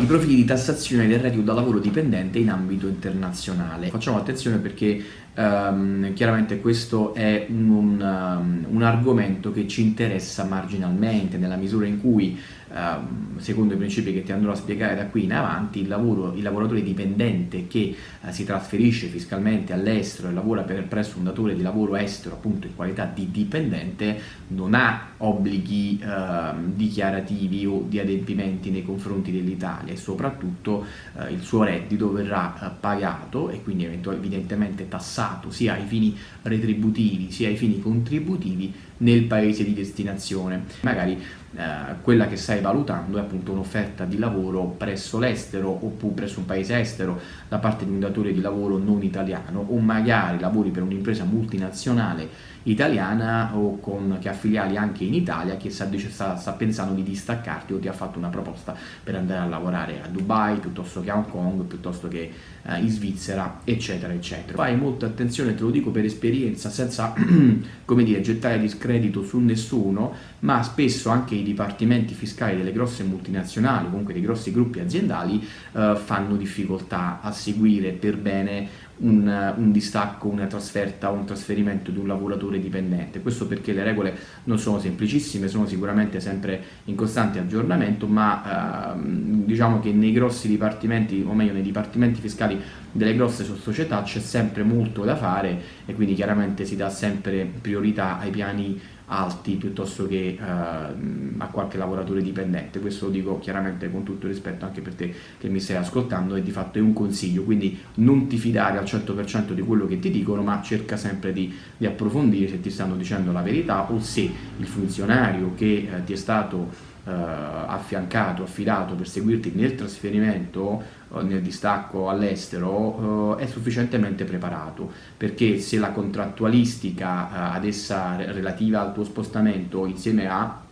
i profili di tassazione del reddito da lavoro dipendente in ambito internazionale. Facciamo attenzione perché um, chiaramente questo è un, un, um, un, argomento che ci interessa marginalmente nella misura in cui Ehm, secondo i principi che ti andrò a spiegare da qui in avanti, il, lavoro, il lavoratore dipendente che uh, si trasferisce fiscalmente all'estero e lavora per, presso un datore di lavoro estero appunto in qualità di dipendente non ha obblighi uh, dichiarativi o di adempimenti nei confronti dell'Italia e soprattutto uh, il suo reddito verrà pagato e quindi evidentemente tassato sia ai fini retributivi sia ai fini contributivi nel paese di destinazione. Magari eh, quella che stai valutando è appunto un'offerta di lavoro presso l'estero oppure presso un paese estero da parte di un datore di lavoro non italiano o magari lavori per un'impresa multinazionale italiana o con, che ha filiali anche in Italia che sta, sta, sta, pensando di distaccarti o ti ha fatto una proposta per andare a lavorare a Dubai piuttosto che a Hong Kong, piuttosto che eh, in Svizzera, eccetera, eccetera. Fai molta attenzione, te lo dico per esperienza, senza come dire, gettare discredito su nessuno, ma spesso anche i dipartimenti fiscali delle grosse multinazionali, comunque dei grossi gruppi aziendali, eh, fanno difficoltà a seguire per bene un, un, distacco, una trasferta o un trasferimento di un lavoratore dipendente. Questo perché le regole non sono semplicissime, sono sicuramente sempre in costante aggiornamento, ma ehm, diciamo che nei grossi dipartimenti, o meglio nei dipartimenti fiscali delle grosse società c'è sempre molto da fare e quindi chiaramente si dà sempre priorità ai piani alti piuttosto che eh, a qualche lavoratore dipendente. Questo lo dico chiaramente con tutto rispetto anche per te che mi stai ascoltando e di fatto è un consiglio. Quindi non ti fidare al 100% di quello che ti dicono ma cerca sempre di, di, approfondire se ti stanno dicendo la verità o se il funzionario che eh, ti è stato eh, affiancato, affidato per seguirti nel trasferimento, eh, nel distacco all'estero, eh, è sufficientemente preparato, perché se la contrattualistica ad essa relativa al tuo spostamento insieme a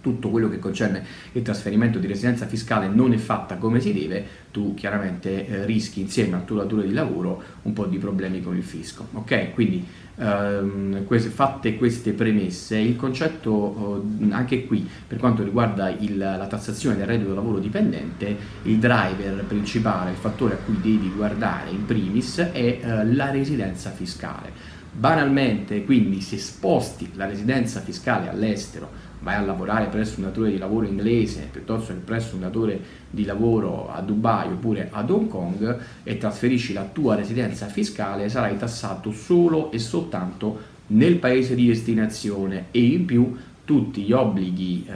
tutto quello che concerne il trasferimento di residenza fiscale non è fatta come si deve, tu chiaramente eh, rischi insieme al tuo datore di lavoro un po' di problemi con il fisco. Ok? Quindi ehm, queste, fatte queste premesse, il concetto eh, anche qui per quanto riguarda il, la tassazione del reddito lavoro dipendente, il driver principale, il fattore a cui devi guardare in primis è eh, la residenza fiscale. Banalmente, quindi se sposti la residenza fiscale all'estero vai a lavorare presso un datore di lavoro inglese piuttosto che presso un datore di lavoro a Dubai oppure ad Hong Kong e trasferisci la tua residenza fiscale sarai tassato solo e soltanto nel paese di destinazione e in più tutti gli obblighi eh,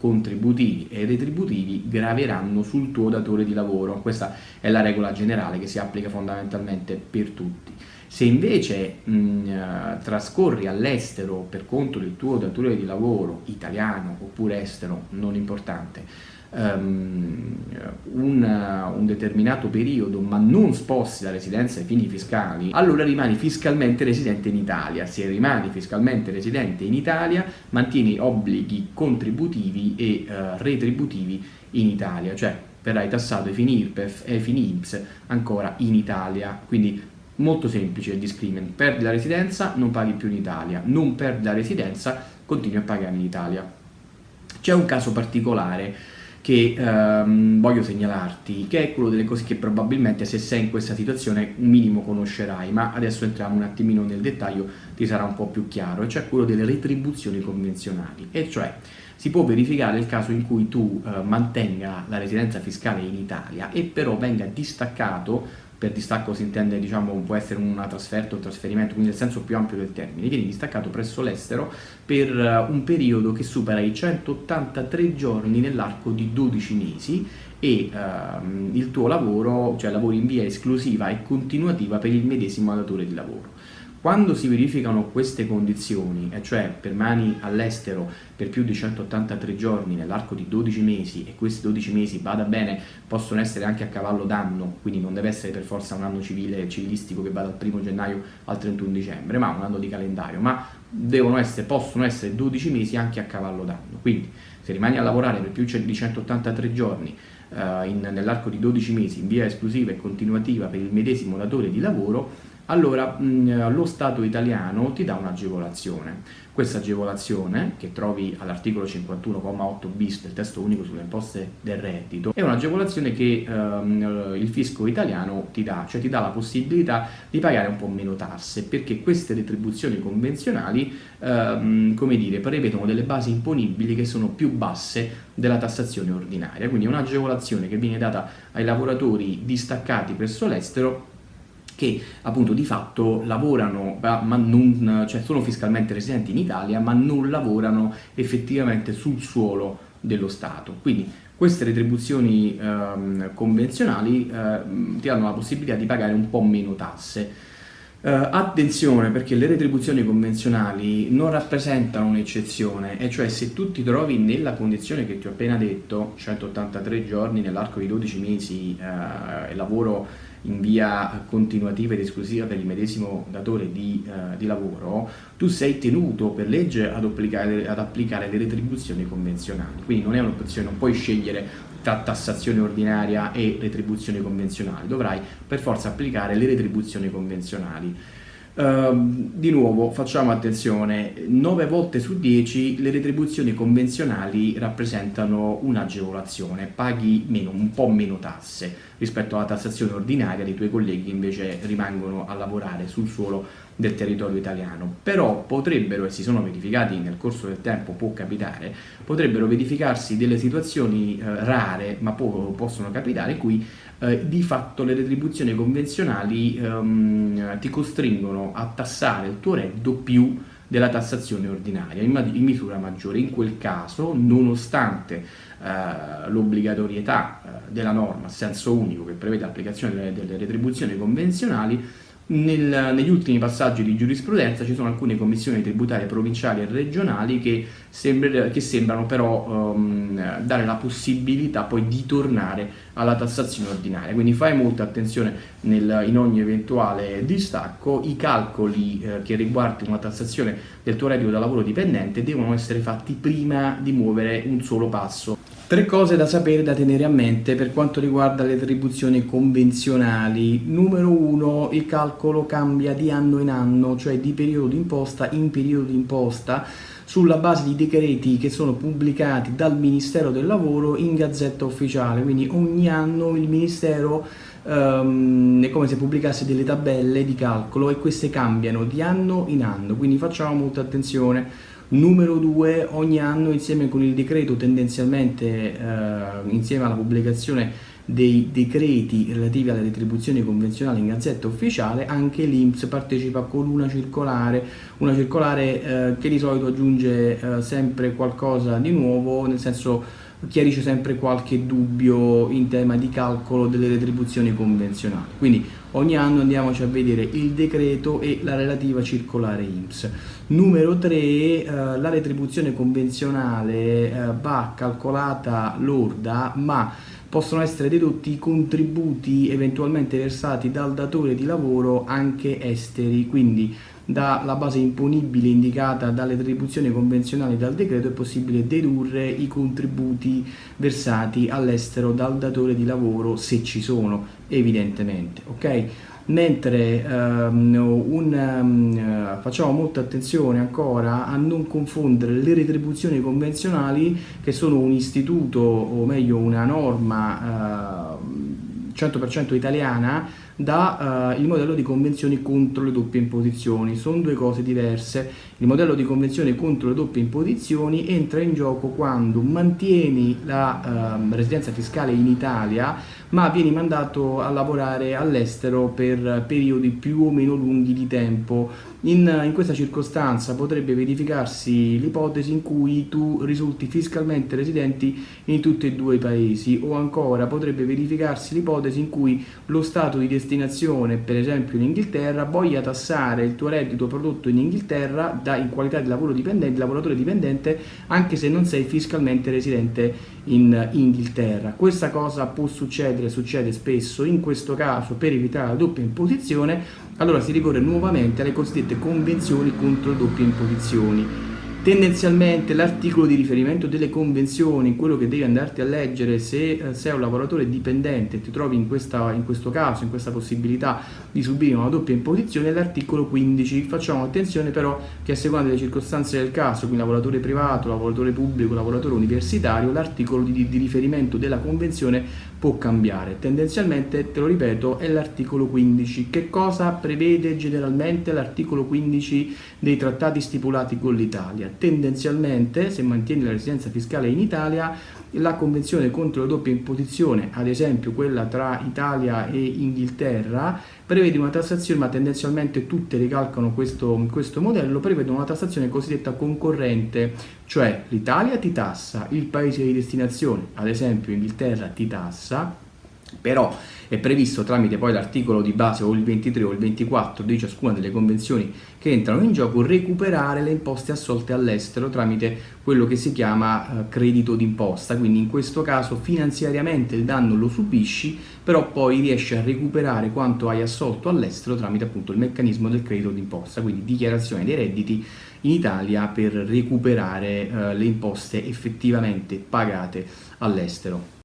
contributivi e retributivi graveranno sul tuo datore di lavoro. Questa è la regola generale che si applica fondamentalmente per tutti. Se invece mh, eh, trascorri all'estero per conto del tuo datore di lavoro italiano oppure estero, non importante, um, un, un, determinato periodo ma non sposti la residenza ai fini fiscali, allora rimani fiscalmente residente in Italia. Se rimani fiscalmente residente in Italia, mantieni obblighi contributivi e uh, retributivi in Italia, cioè verrai tassato ai fini IRPEF e ai fini INPS ancora in Italia, quindi Molto semplice il discrimen, perdi la residenza, non paghi più in Italia, non perdi la residenza, continui a pagare in Italia. C'è un caso particolare che ehm, voglio segnalarti, che è quello delle cose che probabilmente se sei in questa situazione un minimo conoscerai, ma adesso entriamo un attimino nel dettaglio, ti sarà un po' più chiaro, e cioè quello delle retribuzioni convenzionali, e cioè si può verificare il caso in cui tu eh, mantenga la residenza fiscale in Italia e però venga distaccato per distacco si intende, diciamo, può essere una trasferta o un trasferimento, quindi nel senso più ampio del termine, vieni distaccato presso l'estero per eh, un periodo che supera i 183 giorni nell'arco di 12 mesi e uh, il tuo lavoro, cioè lavori in via esclusiva e continuativa per il medesimo datore di lavoro. Quando si verificano queste condizioni, e cioè permani all'estero per più di 183 giorni nell'arco di 12 mesi e questi 12 mesi, bada bene, possono essere anche a cavallo d'anno, quindi non deve essere per forza un anno civile, civilistico che va dal 1 gennaio al 31 dicembre, ma un anno di calendario, ma essere, possono essere 12 mesi anche a cavallo d'anno. Quindi se rimani a lavorare per più di 183 giorni uh, nell'arco di 12 mesi in via esclusiva e continuativa per il medesimo datore di lavoro, allora mh, lo Stato italiano ti dà un'agevolazione. Questa agevolazione, che trovi all'articolo 51,8 bis del testo unico sulle imposte del reddito, è un'agevolazione che ehm, il fisco italiano ti dà, cioè ti dà la possibilità di pagare un po' meno tasse, perché queste retribuzioni convenzionali, ehm, come dire, prevedono delle basi imponibili che sono più basse della tassazione ordinaria, quindi è un'agevolazione che viene data ai lavoratori distaccati presso l'estero che appunto di fatto lavorano, ma non, cioè sono fiscalmente residenti in Italia, ma non lavorano effettivamente sul suolo dello Stato. Quindi queste retribuzioni ehm, convenzionali eh, ti danno la possibilità di pagare un po' meno tasse. Uh, attenzione perché le retribuzioni convenzionali non rappresentano un'eccezione, e cioè se tu ti trovi nella condizione che ti ho appena detto, 183 giorni nell'arco di 12 mesi uh, lavoro in via continuativa ed esclusiva per il medesimo datore di, uh, di lavoro, tu sei tenuto per legge ad applicare, ad applicare le retribuzioni convenzionali. Quindi non è un'opzione, non puoi scegliere tra tassazione ordinaria e retribuzioni convenzionali, dovrai per forza applicare le retribuzioni convenzionali. Uh, di nuovo facciamo attenzione, 9 volte su 10 le retribuzioni convenzionali rappresentano un'agevolazione, paghi meno, un po' meno tasse rispetto alla tassazione ordinaria dei tuoi colleghi che invece rimangono a lavorare sul suolo del territorio italiano. Però potrebbero, e si sono verificati nel corso del tempo, può capitare, potrebbero verificarsi delle situazioni eh, rare, ma po possono capitare, in cui eh, di fatto le retribuzioni convenzionali ehm, ti costringono a tassare il tuo reddito più della tassazione ordinaria in, in misura maggiore. In quel caso, nonostante eh, l'obbligatorietà eh, della norma a senso unico che prevede l'applicazione delle, delle retribuzioni convenzionali, nel, negli ultimi passaggi di giurisprudenza ci sono alcune commissioni tributarie provinciali e regionali che, sembra, che sembrano però um, dare la possibilità poi di tornare alla tassazione ordinaria, quindi fai molta attenzione nel, in ogni eventuale distacco, i calcoli eh, che riguardano la tassazione del tuo reddito da lavoro dipendente devono essere fatti prima di muovere un solo passo. Tre cose da sapere, da tenere a mente per quanto riguarda le attribuzioni convenzionali. Numero uno, il calcolo cambia di anno in anno, cioè di periodo d'imposta in periodo d'imposta, sulla base di decreti che sono pubblicati dal Ministero del Lavoro in Gazzetta Ufficiale. Quindi ogni anno il Ministero um, è come se pubblicasse delle tabelle di calcolo e queste cambiano di anno in anno, quindi facciamo molta attenzione. Numero due, ogni anno insieme con il decreto tendenzialmente eh, insieme alla pubblicazione dei decreti relativi alle retribuzioni convenzionali in gazzetta ufficiale anche l'Inps partecipa con una circolare, una circolare eh, che di solito aggiunge eh, sempre qualcosa di nuovo, nel senso chiarisce sempre qualche dubbio in tema di calcolo delle retribuzioni convenzionali. Quindi ogni anno andiamoci a vedere il decreto e la relativa circolare IMSS. Numero 3, eh, la retribuzione convenzionale eh, va calcolata lorda, ma possono essere dedotti i contributi eventualmente versati dal datore di lavoro anche esteri, quindi dalla base imponibile indicata dalle retribuzioni convenzionali dal decreto è possibile dedurre i contributi versati all'estero dal datore di lavoro se ci sono evidentemente ok mentre um, un, um, facciamo molta attenzione ancora a non confondere le retribuzioni convenzionali che sono un istituto o meglio una norma uh, 100% italiana da uh, il modello di convenzioni contro le doppie imposizioni. Sono due cose diverse. Il modello di convenzione contro le doppie imposizioni entra in gioco quando mantieni la uh, residenza fiscale in Italia ma vieni mandato a lavorare all'estero per periodi più o meno lunghi di tempo. In, in questa circostanza potrebbe verificarsi l'ipotesi in cui tu risulti fiscalmente residenti in tutti e due i paesi o ancora potrebbe verificarsi l'ipotesi in cui lo stato di destinazione, per esempio in Inghilterra, voglia tassare il tuo reddito prodotto in Inghilterra da, in qualità di lavoro dipendente, lavoratore dipendente anche se non sei fiscalmente residente in Inghilterra. Questa cosa può succedere, succede spesso, in questo caso per evitare la doppia imposizione, allora si ricorre nuovamente alle cosiddette convenzioni contro le doppie imposizioni. Tendenzialmente l'articolo di riferimento delle convenzioni, quello che devi andarti a leggere se eh, sei un lavoratore dipendente e ti trovi in, questa, in questo caso, in questa possibilità di subire una doppia imposizione, è l'articolo 15. Facciamo attenzione però che a seconda delle circostanze del caso, quindi lavoratore privato, lavoratore pubblico, lavoratore universitario, l'articolo di, di riferimento della convenzione può cambiare. Tendenzialmente, te lo ripeto, è l'articolo 15. Che cosa prevede generalmente l'articolo 15 dei trattati stipulati con l'Italia? tendenzialmente, se mantieni la residenza fiscale in Italia, la convenzione contro la doppia imposizione, ad esempio quella tra Italia e Inghilterra, prevede una tassazione, ma tendenzialmente tutte ricalcano questo, questo modello, prevede una tassazione cosiddetta concorrente, cioè l'Italia ti tassa, il paese di destinazione, ad esempio Inghilterra ti tassa, però è previsto tramite poi l'articolo di base o il 23 o il 24 di ciascuna delle convenzioni che entrano in gioco recuperare le imposte assolte all'estero tramite quello che si chiama eh, credito d'imposta, quindi in questo caso finanziariamente il danno lo subisci, però poi riesci a recuperare quanto hai assolto all'estero tramite appunto il meccanismo del credito d'imposta, quindi dichiarazione dei redditi in Italia per recuperare eh, le imposte effettivamente pagate all'estero.